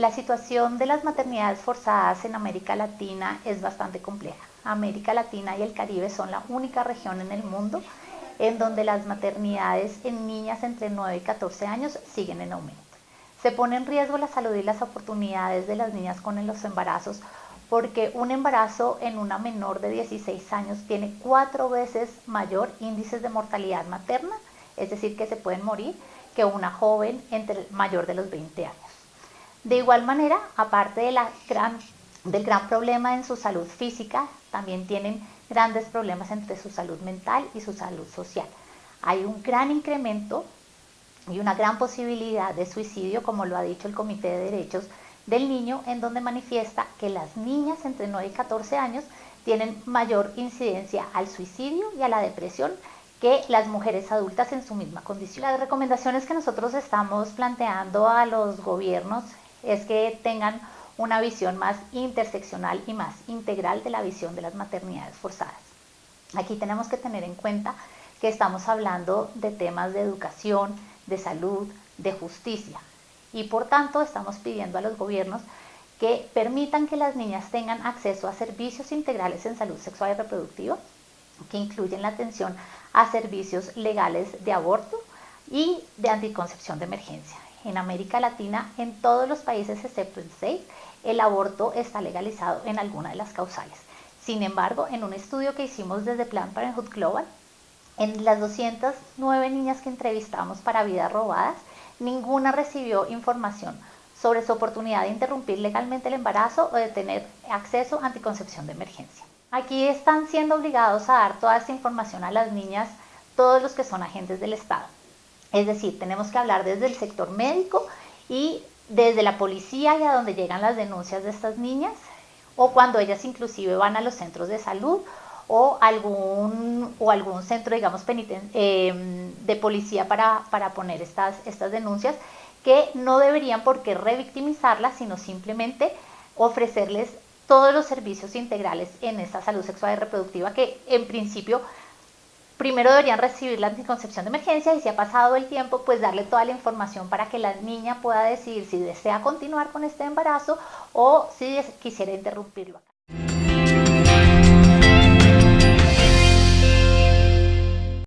La situación de las maternidades forzadas en América Latina es bastante compleja. América Latina y el Caribe son la única región en el mundo en donde las maternidades en niñas entre 9 y 14 años siguen en aumento. Se pone en riesgo la salud y las oportunidades de las niñas con los embarazos porque un embarazo en una menor de 16 años tiene cuatro veces mayor índice de mortalidad materna, es decir, que se pueden morir, que una joven entre mayor de los 20 años. De igual manera, aparte del gran problema en su salud física, también tienen grandes problemas entre su salud mental y su salud social. Hay un gran incremento y una gran posibilidad de suicidio, como lo ha dicho el Comité de Derechos del Niño, en donde manifiesta que las niñas entre 9 y 14 años tienen mayor incidencia al suicidio y a la depresión que las mujeres adultas en su misma condición. Las recomendaciones que nosotros estamos planteando a los gobiernos es que tengan una visión más interseccional y más integral de la visión de las maternidades forzadas. Aquí tenemos que tener en cuenta que estamos hablando de temas de educación, de salud, de justicia y por tanto estamos pidiendo a los gobiernos que permitan que las niñas tengan acceso a servicios integrales en salud sexual y reproductiva que incluyen la atención a servicios legales de aborto y de anticoncepción de emergencia en América Latina, en todos los países excepto en seis, el aborto está legalizado en alguna de las causales. Sin embargo, en un estudio que hicimos desde Plan Parenthood Global, en las 209 niñas que entrevistamos para vidas robadas, ninguna recibió información sobre su oportunidad de interrumpir legalmente el embarazo o de tener acceso a anticoncepción de emergencia. Aquí están siendo obligados a dar toda esta información a las niñas todos los que son agentes del Estado. Es decir, tenemos que hablar desde el sector médico y desde la policía y a donde llegan las denuncias de estas niñas, o cuando ellas inclusive van a los centros de salud o algún, o algún centro, digamos, eh, de policía para, para poner estas, estas denuncias, que no deberían por qué revictimizarlas, sino simplemente ofrecerles todos los servicios integrales en esta salud sexual y reproductiva que en principio primero deberían recibir la anticoncepción de emergencia y si ha pasado el tiempo, pues darle toda la información para que la niña pueda decidir si desea continuar con este embarazo o si quisiera interrumpirlo.